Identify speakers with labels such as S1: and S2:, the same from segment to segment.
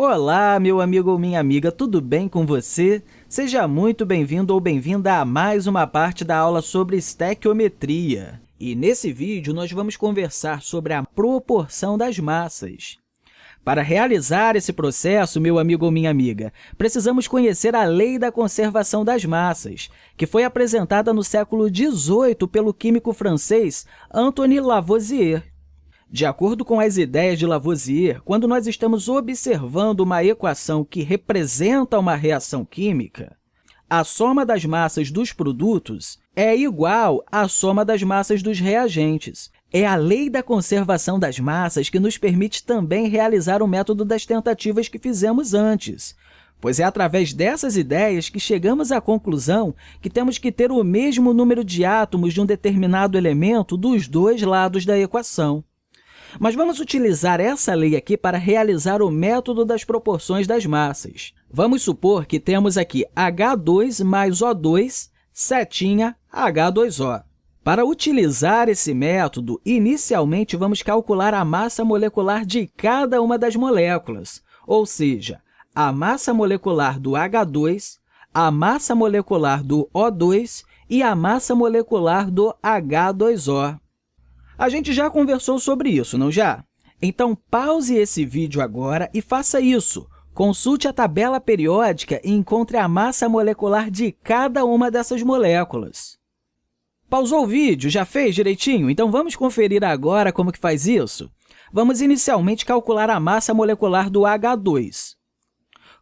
S1: Olá, meu amigo ou minha amiga, tudo bem com você? Seja muito bem-vindo ou bem-vinda a mais uma parte da aula sobre estequiometria. E nesse vídeo, nós vamos conversar sobre a proporção das massas. Para realizar esse processo, meu amigo ou minha amiga, precisamos conhecer a Lei da Conservação das Massas, que foi apresentada no século XVIII pelo químico francês Antoine Lavoisier. De acordo com as ideias de Lavoisier, quando nós estamos observando uma equação que representa uma reação química, a soma das massas dos produtos é igual à soma das massas dos reagentes. É a lei da conservação das massas que nos permite também realizar o método das tentativas que fizemos antes, pois é através dessas ideias que chegamos à conclusão que temos que ter o mesmo número de átomos de um determinado elemento dos dois lados da equação. Mas vamos utilizar essa lei aqui para realizar o método das proporções das massas. Vamos supor que temos aqui H2 mais O2, setinha H2O. Para utilizar esse método, inicialmente vamos calcular a massa molecular de cada uma das moléculas, ou seja, a massa molecular do H2, a massa molecular do O2 e a massa molecular do H2O. A gente já conversou sobre isso, não já? Então, pause esse vídeo agora e faça isso. Consulte a tabela periódica e encontre a massa molecular de cada uma dessas moléculas. Pausou o vídeo? Já fez direitinho? Então, vamos conferir agora como que faz isso? Vamos inicialmente calcular a massa molecular do H2.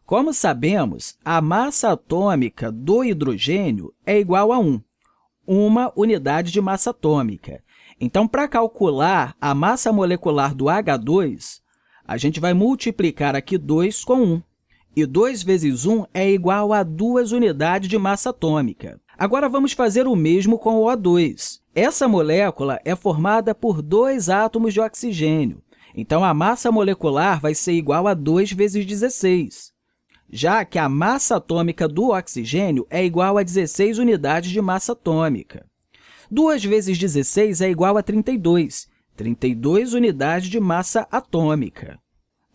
S1: Como sabemos, a massa atômica do hidrogênio é igual a 1, uma unidade de massa atômica. Então, para calcular a massa molecular do H2, a gente vai multiplicar aqui 2 com 1. E 2 vezes 1 é igual a 2 unidades de massa atômica. Agora, vamos fazer o mesmo com o O2. Essa molécula é formada por dois átomos de oxigênio. Então, a massa molecular vai ser igual a 2 vezes 16, já que a massa atômica do oxigênio é igual a 16 unidades de massa atômica. 2 vezes 16 é igual a 32, 32 unidades de massa atômica.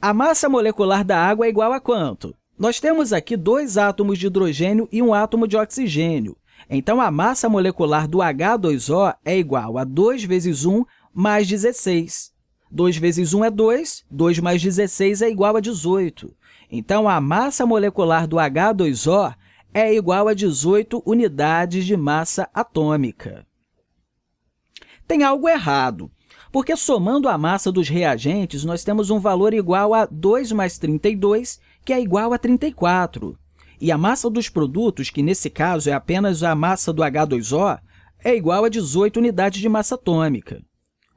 S1: A massa molecular da água é igual a quanto? Nós temos aqui dois átomos de hidrogênio e um átomo de oxigênio. Então, a massa molecular do H2O é igual a 2 vezes 1 mais 16. 2 vezes 1 é 2, 2 mais 16 é igual a 18. Então, a massa molecular do H2O é igual a 18 unidades de massa atômica tem algo errado, porque somando a massa dos reagentes, nós temos um valor igual a 2 mais 32, que é igual a 34. E a massa dos produtos, que nesse caso é apenas a massa do H2O, é igual a 18 unidades de massa atômica.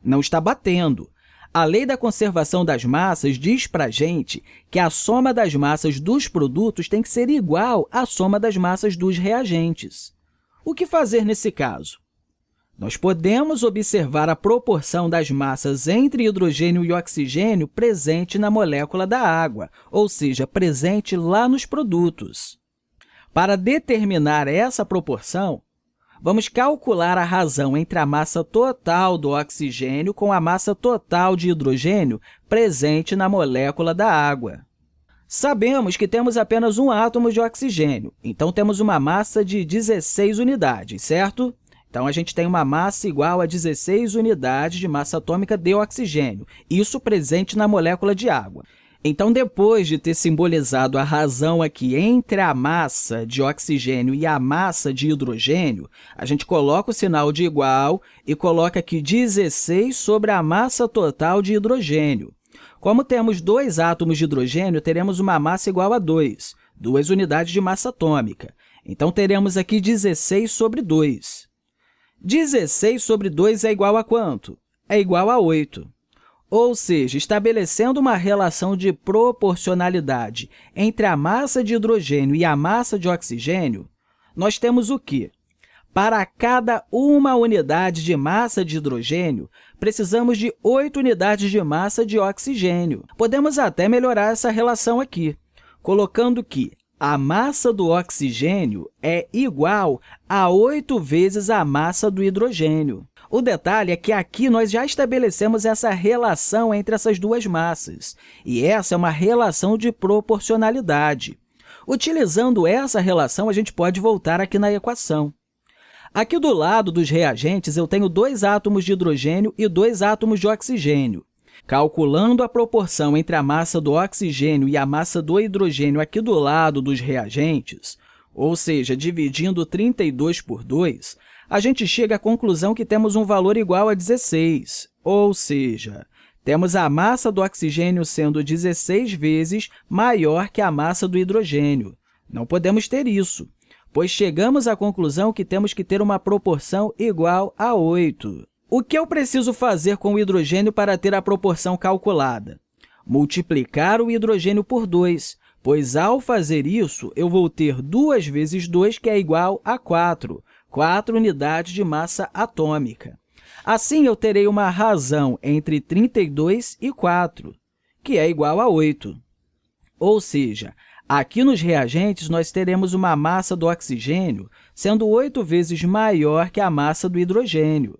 S1: Não está batendo. A lei da conservação das massas diz para a gente que a soma das massas dos produtos tem que ser igual à soma das massas dos reagentes. O que fazer nesse caso? Nós podemos observar a proporção das massas entre hidrogênio e oxigênio presente na molécula da água, ou seja, presente lá nos produtos. Para determinar essa proporção, vamos calcular a razão entre a massa total do oxigênio com a massa total de hidrogênio presente na molécula da água. Sabemos que temos apenas um átomo de oxigênio, então temos uma massa de 16 unidades, certo? Então, a gente tem uma massa igual a 16 unidades de massa atômica de oxigênio, isso presente na molécula de água. Então, depois de ter simbolizado a razão aqui entre a massa de oxigênio e a massa de hidrogênio, a gente coloca o sinal de igual e coloca aqui 16 sobre a massa total de hidrogênio. Como temos dois átomos de hidrogênio, teremos uma massa igual a 2, duas unidades de massa atômica. Então, teremos aqui 16 sobre 2. 16 sobre 2 é igual a quanto? É igual a 8. Ou seja, estabelecendo uma relação de proporcionalidade entre a massa de hidrogênio e a massa de oxigênio, nós temos o quê? Para cada uma unidade de massa de hidrogênio, precisamos de 8 unidades de massa de oxigênio. Podemos até melhorar essa relação aqui, colocando que a massa do oxigênio é igual a 8 vezes a massa do hidrogênio. O detalhe é que aqui nós já estabelecemos essa relação entre essas duas massas, e essa é uma relação de proporcionalidade. Utilizando essa relação, a gente pode voltar aqui na equação. Aqui do lado dos reagentes, eu tenho dois átomos de hidrogênio e dois átomos de oxigênio. Calculando a proporção entre a massa do oxigênio e a massa do hidrogênio aqui do lado dos reagentes, ou seja, dividindo 32 por 2, a gente chega à conclusão que temos um valor igual a 16, ou seja, temos a massa do oxigênio sendo 16 vezes maior que a massa do hidrogênio. Não podemos ter isso pois chegamos à conclusão que temos que ter uma proporção igual a 8. O que eu preciso fazer com o hidrogênio para ter a proporção calculada? Multiplicar o hidrogênio por 2, pois, ao fazer isso, eu vou ter 2 vezes 2, que é igual a 4, 4 unidades de massa atômica. Assim, eu terei uma razão entre 32 e 4, que é igual a 8. Ou seja, Aqui nos reagentes, nós teremos uma massa do oxigênio sendo oito vezes maior que a massa do hidrogênio.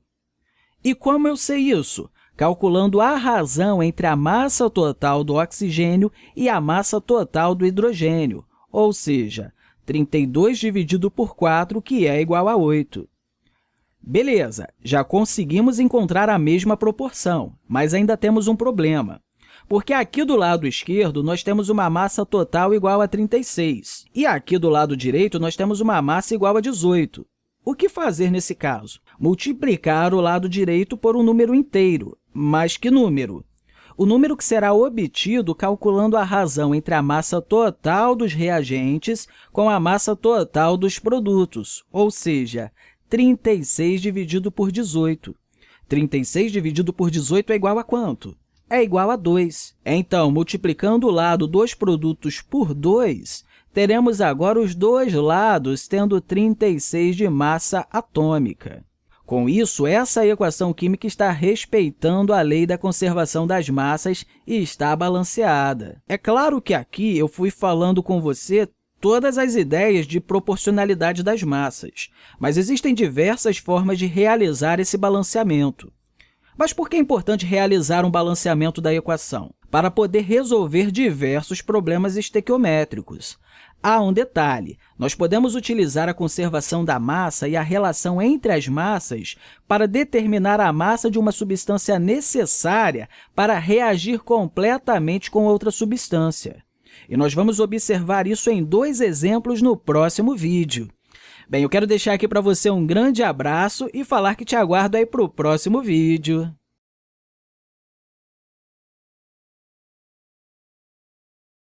S1: E como eu sei isso? Calculando a razão entre a massa total do oxigênio e a massa total do hidrogênio, ou seja, 32 dividido por 4, que é igual a 8. Beleza, já conseguimos encontrar a mesma proporção, mas ainda temos um problema porque aqui do lado esquerdo nós temos uma massa total igual a 36, e aqui do lado direito nós temos uma massa igual a 18. O que fazer nesse caso? Multiplicar o lado direito por um número inteiro. Mas que número? O número que será obtido calculando a razão entre a massa total dos reagentes com a massa total dos produtos, ou seja, 36 dividido por 18. 36 dividido por 18 é igual a quanto? é igual a 2. Então, multiplicando o lado dos produtos por 2, teremos agora os dois lados tendo 36 de massa atômica. Com isso, essa equação química está respeitando a lei da conservação das massas e está balanceada. É claro que aqui eu fui falando com você todas as ideias de proporcionalidade das massas, mas existem diversas formas de realizar esse balanceamento. Mas por que é importante realizar um balanceamento da equação? Para poder resolver diversos problemas estequiométricos. Há um detalhe, nós podemos utilizar a conservação da massa e a relação entre as massas para determinar a massa de uma substância necessária para reagir completamente com outra substância. E nós vamos observar isso em dois exemplos no próximo vídeo. Bem, eu quero deixar aqui para você um grande abraço e falar que te aguardo aí para o próximo vídeo.